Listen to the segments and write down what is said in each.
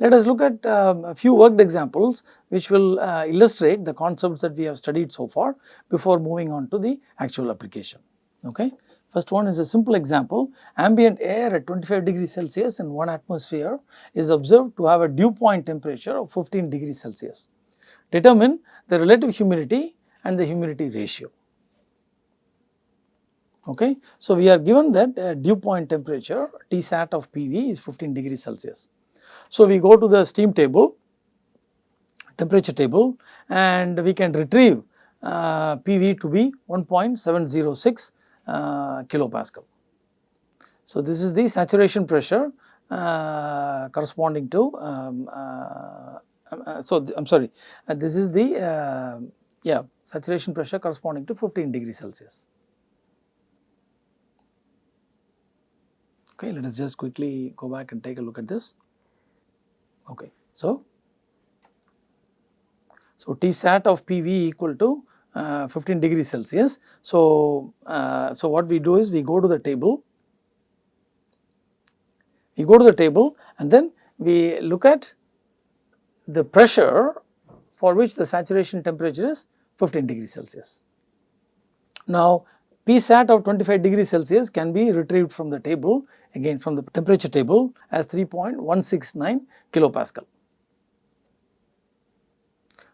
Let us look at um, a few worked examples which will uh, illustrate the concepts that we have studied so far before moving on to the actual application. Okay. First one is a simple example, ambient air at 25 degrees Celsius in 1 atmosphere is observed to have a dew point temperature of 15 degrees Celsius. Determine the relative humidity and the humidity ratio. Okay. So, we are given that uh, dew point temperature T sat of PV is 15 degrees Celsius. So, we go to the steam table, temperature table and we can retrieve uh, PV to be 1.706 uh, kilopascal. So, this is the saturation pressure uh, corresponding to um, uh, uh so I am sorry uh, this is the uh, yeah saturation pressure corresponding to 15 degrees Celsius. Okay, let us just quickly go back and take a look at this. Okay, so so T sat of PV equal to uh, 15 degrees Celsius. So, uh, so what we do is we go to the table, we go to the table and then we look at the pressure for which the saturation temperature is 15 degrees Celsius. Now, P sat of 25 degrees Celsius can be retrieved from the table again from the temperature table as 3.169 kilopascal.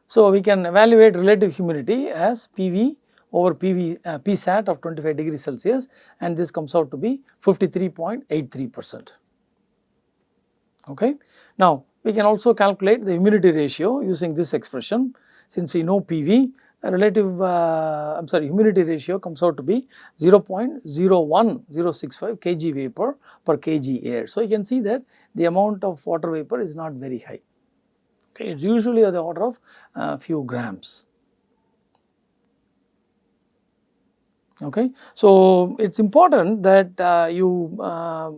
So, we can evaluate relative humidity as PV over PV uh, PSAT of 25 degrees Celsius and this comes out to be 53.83 percent. Okay. Now, we can also calculate the humidity ratio using this expression since we know PV relative uh, I am sorry humidity ratio comes out to be 0.01065 kg vapor per kg air. So, you can see that the amount of water vapor is not very high okay it is usually of the order of a uh, few grams. Okay. So, it is important that uh, you uh,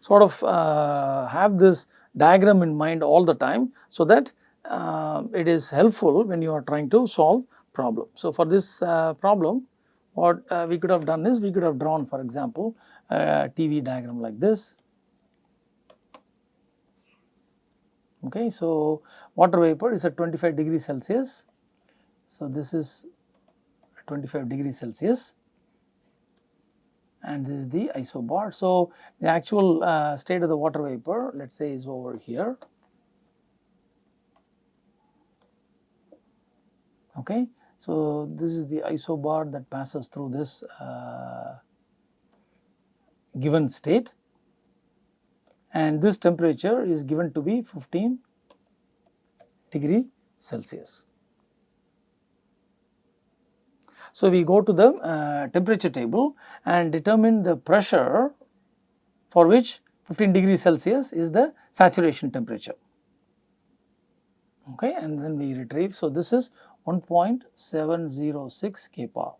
sort of uh, have this diagram in mind all the time so that uh, it is helpful when you are trying to solve problem. So, for this uh, problem what we could have done is we could have drawn for example a TV diagram like this Okay. So, water vapor is at 25 degrees Celsius. So, this is 25 degrees Celsius and this is the isobar. So, the actual uh, state of the water vapor let us say is over here. Okay. So, this is the isobar that passes through this uh, given state and this temperature is given to be 15 degree Celsius. So, we go to the uh, temperature table and determine the pressure for which 15 degree Celsius is the saturation temperature okay and then we retrieve. So, this is 1.706 kPa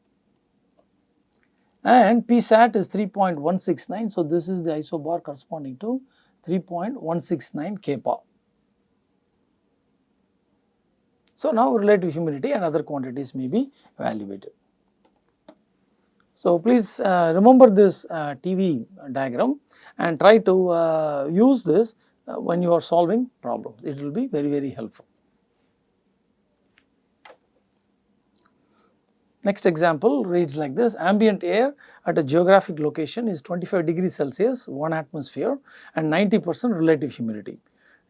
and PSAT is 3.169. So, this is the isobar corresponding to 3.169 kPa. So, now relative humidity and other quantities may be evaluated. So, please uh, remember this uh, TV diagram and try to uh, use this uh, when you are solving problems. It will be very, very helpful. Next example reads like this, ambient air at a geographic location is 25 degrees Celsius, 1 atmosphere and 90 percent relative humidity.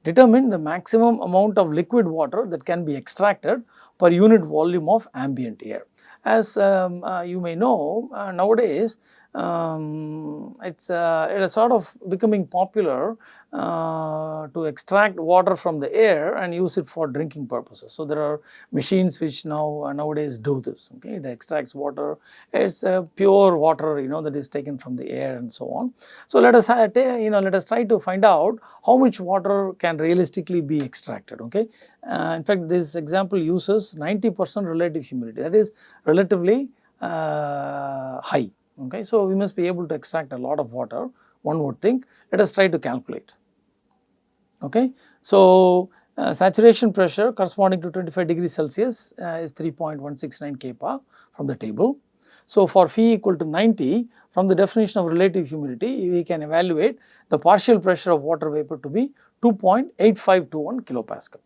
Determine the maximum amount of liquid water that can be extracted per unit volume of ambient air. As um, uh, you may know, uh, nowadays um, it's uh, it is sort of becoming popular uh, to extract water from the air and use it for drinking purposes. So, there are machines which now uh, nowadays do this okay it extracts water it is uh, pure water you know that is taken from the air and so on. So, let us you know let us try to find out how much water can realistically be extracted okay. Uh, in fact, this example uses 90 percent relative humidity that is relatively uh, high okay. So, we must be able to extract a lot of water one would think let us try to calculate okay. So, uh, saturation pressure corresponding to 25 degrees Celsius uh, is 3.169 kPa from the table. So, for phi equal to 90 from the definition of relative humidity we can evaluate the partial pressure of water vapor to be 2.8521 kilopascal.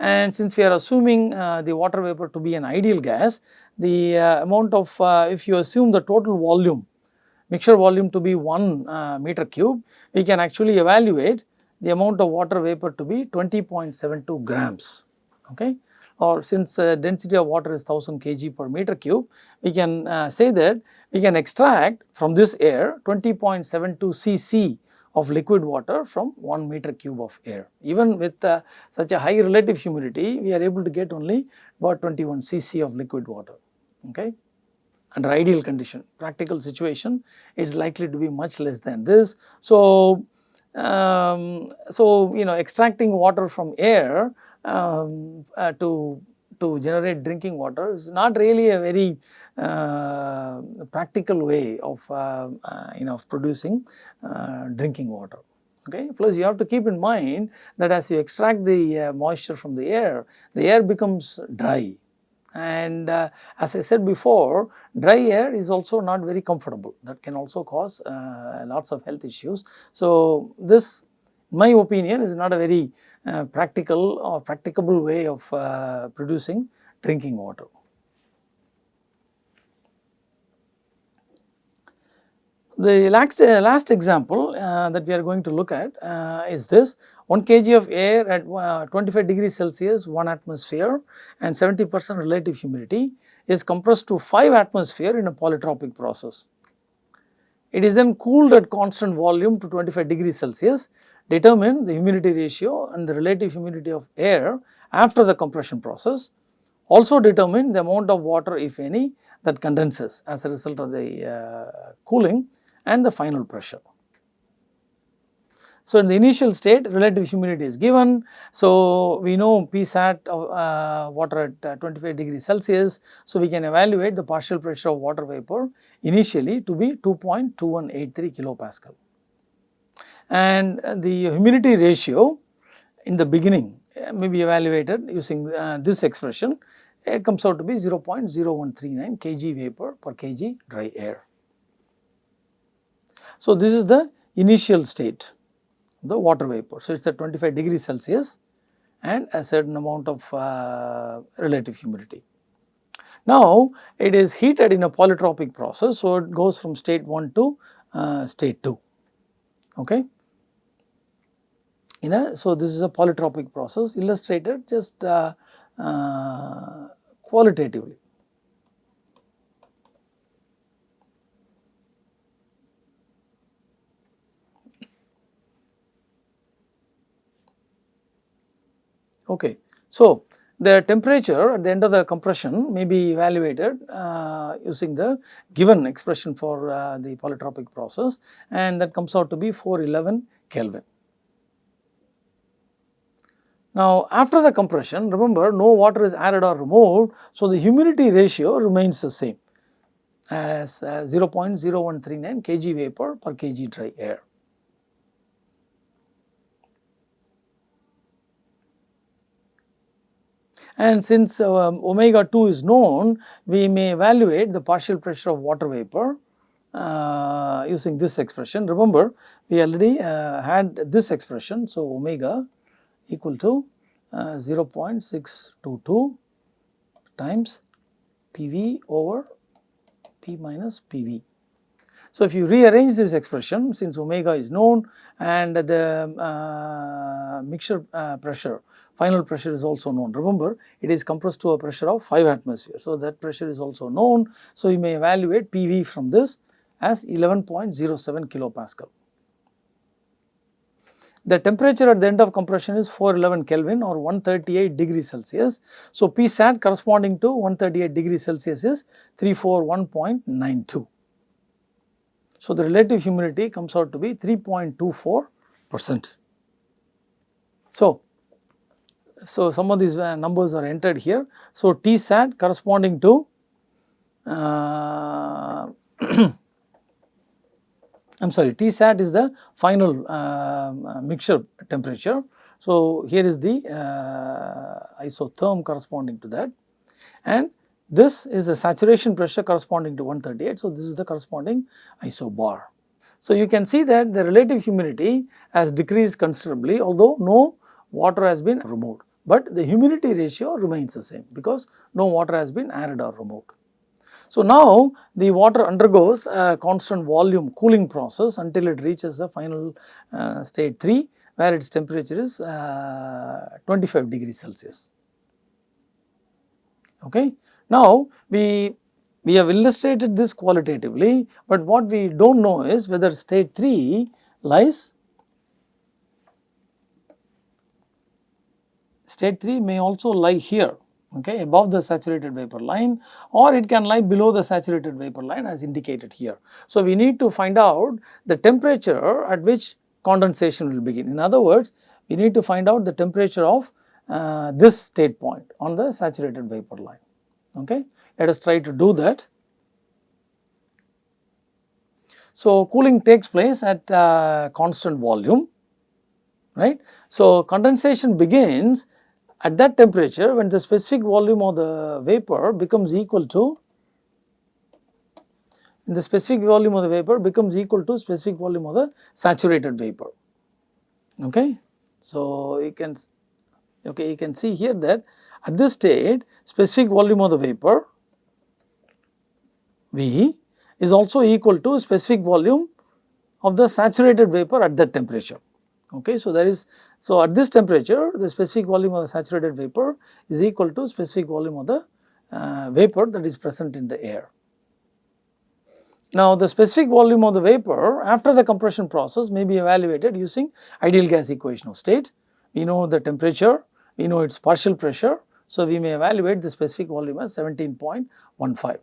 And since we are assuming uh, the water vapor to be an ideal gas, the uh, amount of uh, if you assume the total volume mixture volume to be 1 uh, meter cube, we can actually evaluate the amount of water vapor to be 20.72 grams. Okay or since uh, density of water is 1000 kg per meter cube, we can uh, say that we can extract from this air 20.72 cc of liquid water from 1 meter cube of air. Even with uh, such a high relative humidity, we are able to get only about 21 cc of liquid water. Okay under ideal condition. Practical situation, it is likely to be much less than this. So, um, so you know extracting water from air um, uh, to to generate drinking water is not really a very uh, practical way of uh, uh you know of producing uh, drinking water. Okay. Plus you have to keep in mind that as you extract the moisture from the air, the air becomes dry and uh, as I said before dry air is also not very comfortable that can also cause uh, lots of health issues. So, this my opinion is not a very uh, practical or practicable way of uh, producing drinking water. The last, uh, last example uh, that we are going to look at uh, is this 1 kg of air at uh, 25 degrees Celsius 1 atmosphere and 70 percent relative humidity is compressed to 5 atmosphere in a polytropic process. It is then cooled at constant volume to 25 degrees Celsius, determine the humidity ratio and the relative humidity of air after the compression process, also determine the amount of water if any that condenses as a result of the uh, cooling and the final pressure. So, in the initial state relative humidity is given. So, we know Psat of uh, water at uh, 25 degrees Celsius. So, we can evaluate the partial pressure of water vapor initially to be 2.2183 kilopascal. And the humidity ratio in the beginning uh, may be evaluated using uh, this expression. It comes out to be 0.0139 kg vapor per kg dry air. So, this is the initial state the water vapor. So, it is at 25 degrees Celsius and a certain amount of uh, relative humidity. Now, it is heated in a polytropic process. So, it goes from state 1 to uh, state 2. Okay. In a, so, this is a polytropic process illustrated just uh, uh qualitatively. Okay. So, the temperature at the end of the compression may be evaluated uh, using the given expression for uh, the polytropic process and that comes out to be 411 Kelvin. Now, after the compression remember no water is added or removed. So, the humidity ratio remains the same as uh, 0.0139 kg vapor per kg dry air. And since uh, omega 2 is known, we may evaluate the partial pressure of water vapor uh, using this expression. Remember, we already uh, had this expression. So, omega equal to uh, 0.622 times PV over P minus PV. So, if you rearrange this expression since omega is known and the uh, mixture uh, pressure final pressure is also known. Remember it is compressed to a pressure of 5 atmosphere. So, that pressure is also known. So, you may evaluate PV from this as 11.07 kilopascal. The temperature at the end of compression is 411 Kelvin or 138 degrees Celsius. So, Psat corresponding to 138 degrees Celsius is 341.92. So, the relative humidity comes out to be 3.24 percent. So, so some of these uh, numbers are entered here. So, T sat corresponding to uh, I am sorry T sat is the final uh, mixture temperature. So, here is the uh, isotherm corresponding to that and this is the saturation pressure corresponding to 138. So, this is the corresponding isobar. So, you can see that the relative humidity has decreased considerably although no water has been removed, but the humidity ratio remains the same because no water has been added or removed. So, now the water undergoes a constant volume cooling process until it reaches the final uh, state 3 where its temperature is uh, 25 degrees Celsius. Okay. Now, we, we have illustrated this qualitatively, but what we do not know is whether state 3 lies state 3 may also lie here okay, above the saturated vapor line or it can lie below the saturated vapor line as indicated here. So, we need to find out the temperature at which condensation will begin. In other words, we need to find out the temperature of uh, this state point on the saturated vapor line. Okay. Let us try to do that. So, cooling takes place at uh, constant volume, right. So, condensation begins at that temperature when the specific volume of the vapor becomes equal to the specific volume of the vapor becomes equal to specific volume of the saturated vapor. Okay. So, you can okay you can see here that at this state specific volume of the vapor V is also equal to specific volume of the saturated vapor at that temperature. Okay. So, there is so at this temperature the specific volume of the saturated vapor is equal to specific volume of the uh, vapor that is present in the air. Now, the specific volume of the vapor after the compression process may be evaluated using ideal gas equation of state. We know the temperature, we know its partial pressure. So, we may evaluate the specific volume as 17.15.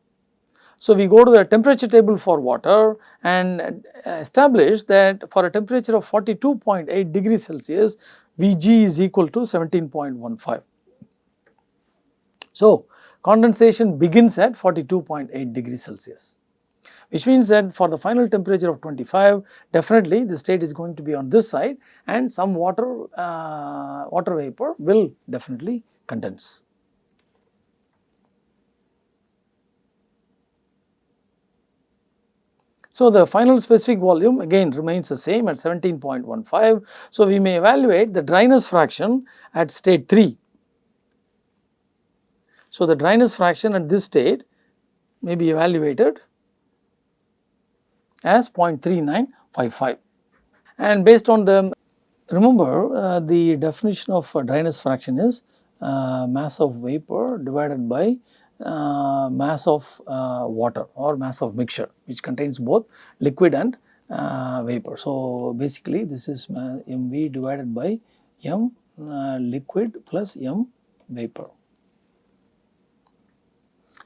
So, we go to the temperature table for water and establish that for a temperature of 42.8 degrees Celsius, Vg is equal to 17.15. So, condensation begins at 42.8 degrees Celsius which means that for the final temperature of 25 definitely the state is going to be on this side and some water uh, water vapor will definitely condense. So, the final specific volume again remains the same at 17.15. So, we may evaluate the dryness fraction at state 3. So, the dryness fraction at this state may be evaluated as 0.3955 and based on the remember uh, the definition of dryness fraction is uh, mass of vapor divided by uh, mass of uh, water or mass of mixture which contains both liquid and uh, vapor. So, basically this is mv divided by m uh, liquid plus m vapor.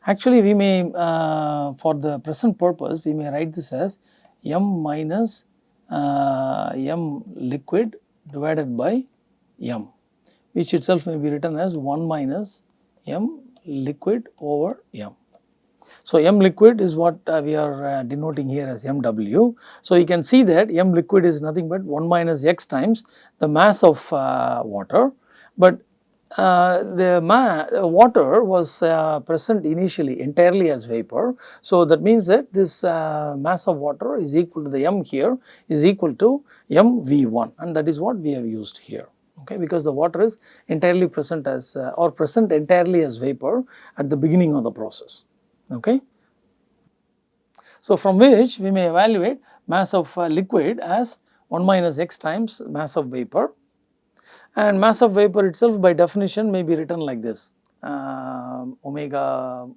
Actually we may uh, for the present purpose we may write this as m minus uh, m liquid divided by m which itself may be written as 1 minus m liquid over m. So, m liquid is what uh, we are uh, denoting here as mw. So, you can see that m liquid is nothing but 1 minus x times the mass of uh, water, but uh, the water was uh, present initially entirely as vapor. So, that means that this uh, mass of water is equal to the m here is equal to mv1 and that is what we have used here okay, because the water is entirely present as uh, or present entirely as vapor at the beginning of the process. Okay. So, from which we may evaluate mass of uh, liquid as 1 minus x times mass of vapor and mass of vapor itself by definition may be written like this uh, omega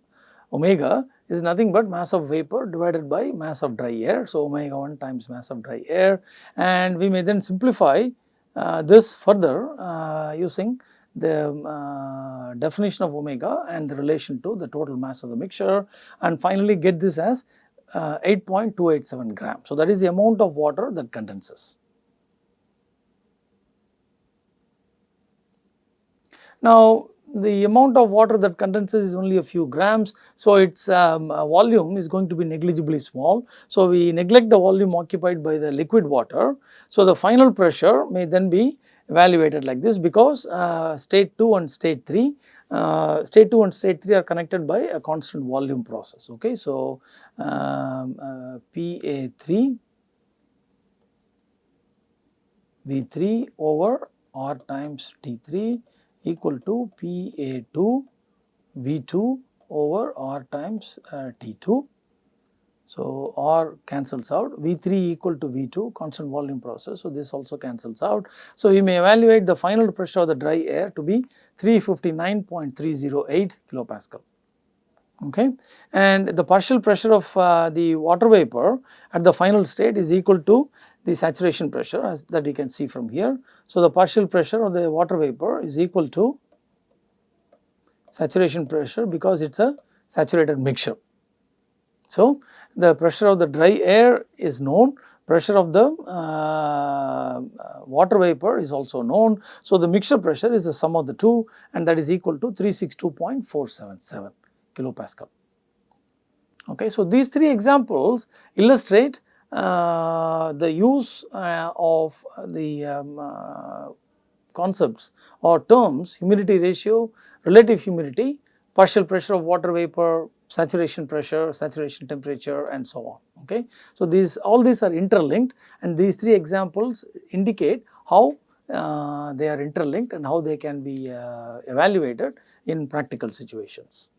omega is nothing but mass of vapor divided by mass of dry air. So, omega 1 times mass of dry air and we may then simplify this further uh, using the uh, definition of omega and the relation to the total mass of the mixture and finally get this as 8.287 gram. So, that is the amount of water that condenses. Now, the amount of water that condenses is only a few grams. So, its um, uh, volume is going to be negligibly small. So, we neglect the volume occupied by the liquid water. So, the final pressure may then be evaluated like this because uh, state 2 and state 3 uh, state 2 and state 3 are connected by a constant volume process. Okay. So, um, uh, PA3 V3 over R times T3 equal to PA2 V2 over R times uh, T2. So, R cancels out V3 equal to V2 constant volume process. So, this also cancels out. So, you may evaluate the final pressure of the dry air to be 359.308 kilopascal okay and the partial pressure of uh, the water vapor at the final state is equal to the saturation pressure as that you can see from here. So, the partial pressure of the water vapor is equal to saturation pressure because it is a saturated mixture. So, the pressure of the dry air is known, pressure of the uh, water vapor is also known. So, the mixture pressure is the sum of the two and that is equal to 362.477 kilopascal. Okay, so, these three examples illustrate the use uh, of the um, uh, concepts or terms humidity ratio, relative humidity, partial pressure of water vapor, saturation pressure, saturation temperature and so on. Okay. So, these all these are interlinked and these three examples indicate how uh, they are interlinked and how they can be uh, evaluated in practical situations.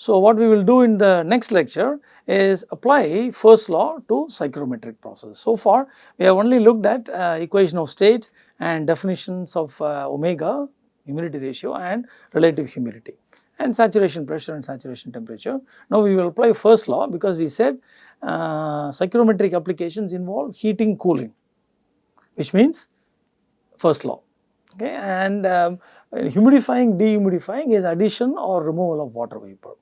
So, what we will do in the next lecture is apply first law to psychrometric process. So far, we have only looked at uh, equation of state and definitions of uh, omega humidity ratio and relative humidity and saturation pressure and saturation temperature. Now, we will apply first law because we said uh, psychrometric applications involve heating cooling which means first law okay and um, humidifying dehumidifying is addition or removal of water vapor